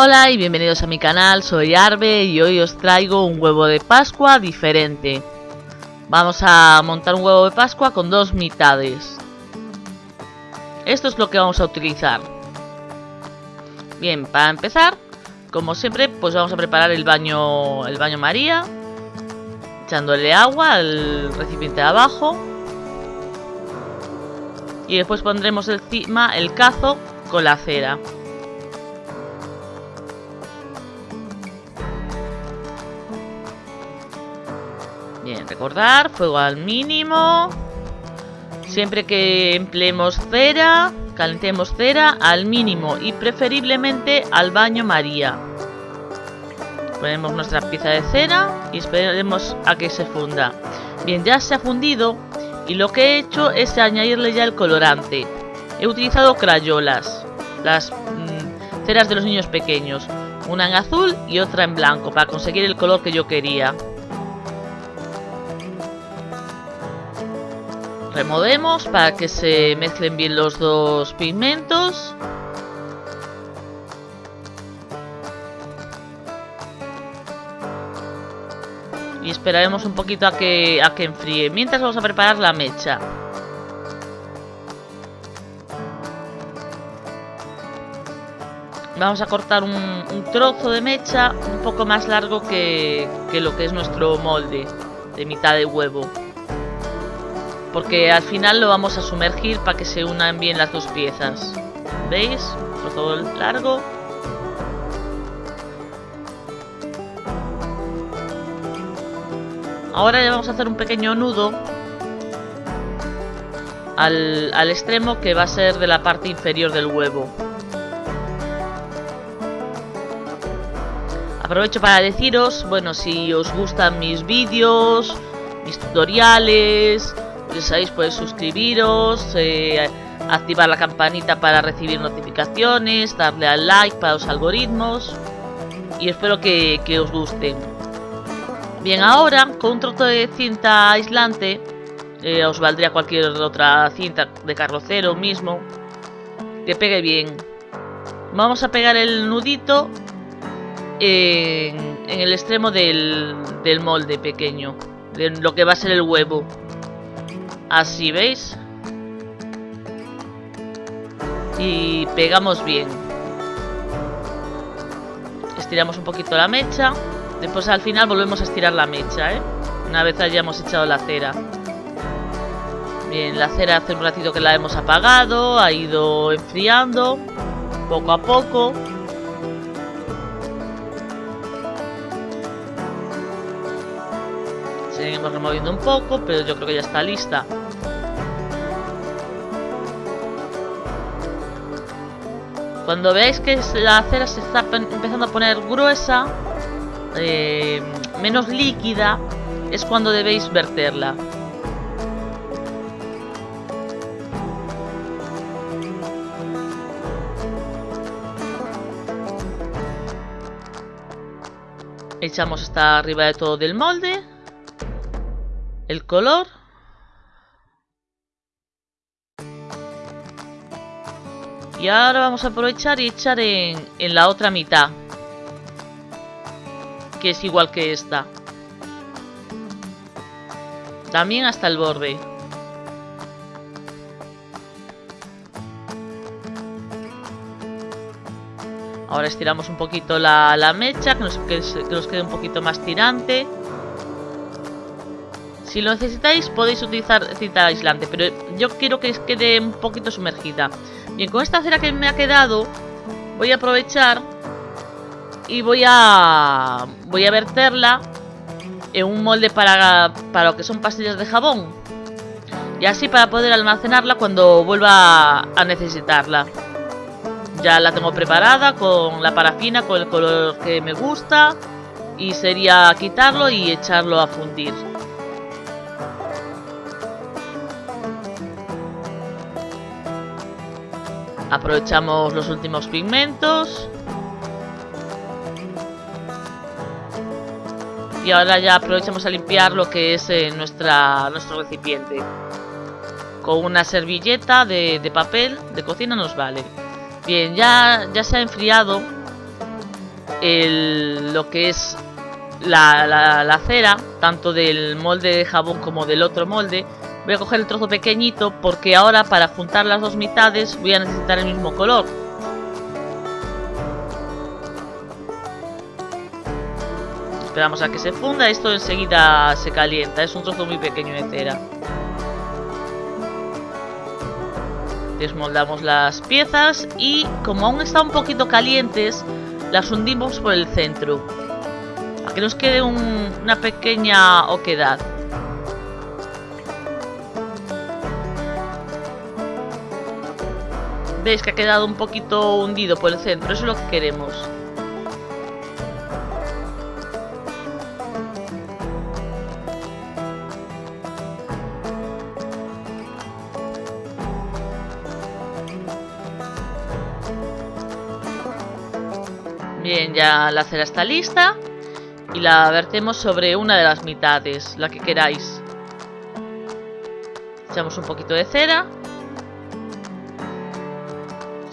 Hola y bienvenidos a mi canal, soy Arbe y hoy os traigo un huevo de pascua diferente. Vamos a montar un huevo de pascua con dos mitades. Esto es lo que vamos a utilizar. Bien, para empezar, como siempre, pues vamos a preparar el baño, el baño María. Echándole agua al recipiente de abajo. Y después pondremos encima el cazo con la cera. Bien, recordar, fuego al mínimo. Siempre que empleemos cera, calentemos cera al mínimo y preferiblemente al baño María. Ponemos nuestra pieza de cera y esperemos a que se funda. Bien, ya se ha fundido y lo que he hecho es añadirle ya el colorante. He utilizado crayolas, las mm, ceras de los niños pequeños, una en azul y otra en blanco para conseguir el color que yo quería. Removemos para que se mezclen bien los dos pigmentos. Y esperaremos un poquito a que, a que enfríe. Mientras vamos a preparar la mecha. Vamos a cortar un, trozo de mecha un poco más largo que, que lo que es nuestro molde de mitad de huevo porque al final lo vamos a sumergir para que se unan bien las dos piezas. ¿Veis? Trozo largo. Ahora ya vamos a hacer un pequeño nudo al, al extremo que va a ser de la parte inferior del huevo. Aprovecho para deciros, bueno, si os gustan mis vídeos, mis tutoriales, ya sabéis, podéis suscribiros, eh, activar la campanita para recibir notificaciones, darle al like para los algoritmos y espero que, os guste. Bien, ahora con un trozo de cinta aislante, eh, os valdría cualquier otra cinta de carrocero mismo, que pegue bien. Vamos a pegar el nudito en, el extremo del, del molde pequeño, de lo que va a ser el huevo. Así, ¿veis? Y pegamos bien. Estiramos un poquito la mecha. Después al final volvemos a estirar la mecha, ¿eh? Una vez hayamos echado la cera. Bien, la cera hace un ratito que la hemos apagado. Ha ido enfriando. Poco a poco. Seguimos removiendo un poco, pero yo creo que ya está lista. Cuando veáis que la cera se está empezando a poner gruesa, eh, menos líquida, es cuando debéis verterla. Echamos hasta arriba de todo del molde. El color. Y ahora vamos a aprovechar y echar en, en la otra mitad. Que es igual que esta. También hasta el borde. Ahora estiramos un poquito la, la mecha, que nos, que nos quede un poquito más tirante. Si lo necesitáis podéis utilizar cinta aislante, pero yo quiero que quede un poquito sumergida. Bien, con esta cera que me ha quedado, voy a aprovechar y voy a voy a verterla en un molde para, para lo que son pastillas de jabón. Y así para poder almacenarla cuando vuelva a necesitarla. Ya la tengo preparada con la parafina, con el color que me gusta. Y sería quitarlo y echarlo a fundir. Aprovechamos los últimos pigmentos. Y ahora ya aprovechamos a limpiar lo que es eh, nuestra, nuestro recipiente. Con una servilleta de, papel de cocina nos vale. Bien, ya, ya se ha enfriado lo que es la, la, cera, tanto del molde de jabón como del otro molde. Voy a coger el trozo pequeñito porque ahora para juntar las dos mitades voy a necesitar el mismo color. Esperamos a que se funda, esto enseguida se calienta, es un trozo muy pequeño de cera. Desmoldamos las piezas y como aún están un poquito calientes, las hundimos por el centro. Para que nos quede una pequeña oquedad. Veis que ha quedado un poquito hundido por el centro, eso es lo que queremos. Bien, ya la cera está lista y la vertemos sobre una de las mitades, la que queráis. Echamos un poquito de cera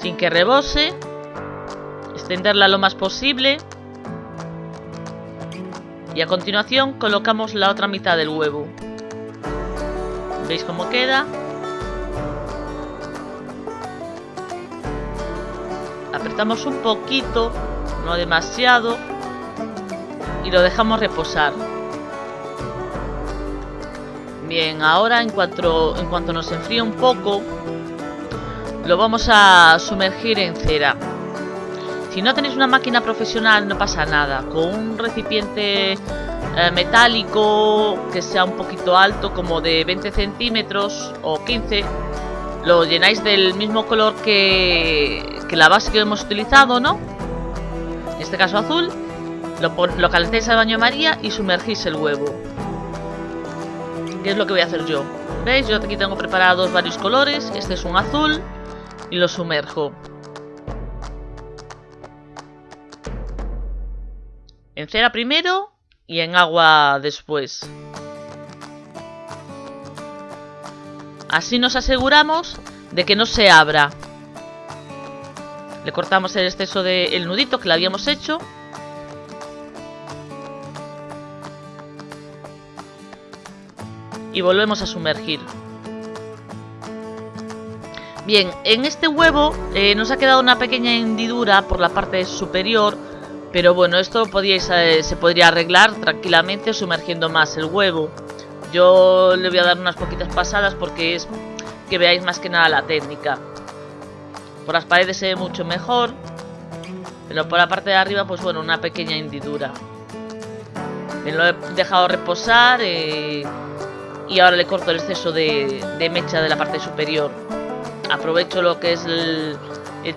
sin que rebose, extenderla lo más posible y a continuación colocamos la otra mitad del huevo. ¿Veis cómo queda? Apretamos un poquito no demasiado, y lo dejamos reposar. Bien, ahora en cuanto, en cuanto nos enfríe un poco, lo vamos a sumergir en cera. Si no tenéis una máquina profesional no pasa nada, con un recipiente eh, metálico que sea un poquito alto, como de 20 centímetros o 15, lo llenáis del mismo color que, que la base que hemos utilizado, ¿no? en este caso azul, lo, lo calentáis al baño María y sumergís el huevo. ¿Qué es lo que voy a hacer yo? ¿Veis? Yo aquí tengo preparados varios colores. Este es un azul y lo sumerjo. En cera primero y en agua después. Así nos aseguramos de que no se abra le cortamos el exceso del nudito que le habíamos hecho. Y volvemos a sumergir. Bien, en este huevo eh, nos ha quedado una pequeña hendidura por la parte superior. Pero bueno, esto eh, se podría arreglar tranquilamente sumergiendo más el huevo. Yo le voy a dar unas poquitas pasadas porque es que veáis más que nada la técnica. Por las paredes se ve mucho mejor. Pero por la parte de arriba, pues bueno, una pequeña hendidura. Lo he dejado reposar eh, y ahora le corto el exceso de, mecha de la parte superior. Aprovecho lo que es el,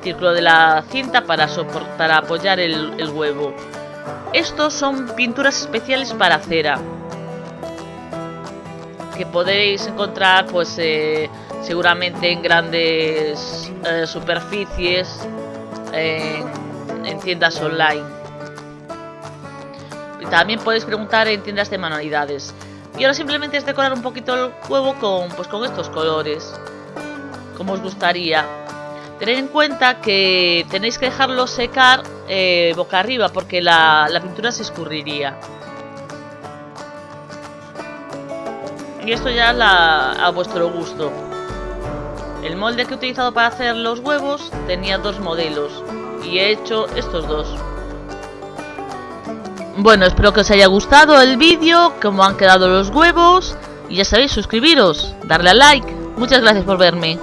círculo de la cinta para soportar, apoyar el, huevo. Estos son pinturas especiales para cera. Que podéis encontrar pues eh, seguramente en grandes eh, superficies, en, tiendas online. También podéis preguntar en tiendas de manualidades. Y ahora simplemente es decorar un poquito el huevo con, pues, con estos colores, como os gustaría. Tened en cuenta que tenéis que dejarlo secar eh, boca arriba porque la, la pintura se escurriría. Y esto ya la, a vuestro gusto. El molde que he utilizado para hacer los huevos tenía dos modelos y he hecho estos dos. Bueno, espero que os haya gustado el vídeo, cómo han quedado los huevos y ya sabéis, suscribiros, darle a like. Muchas gracias por verme.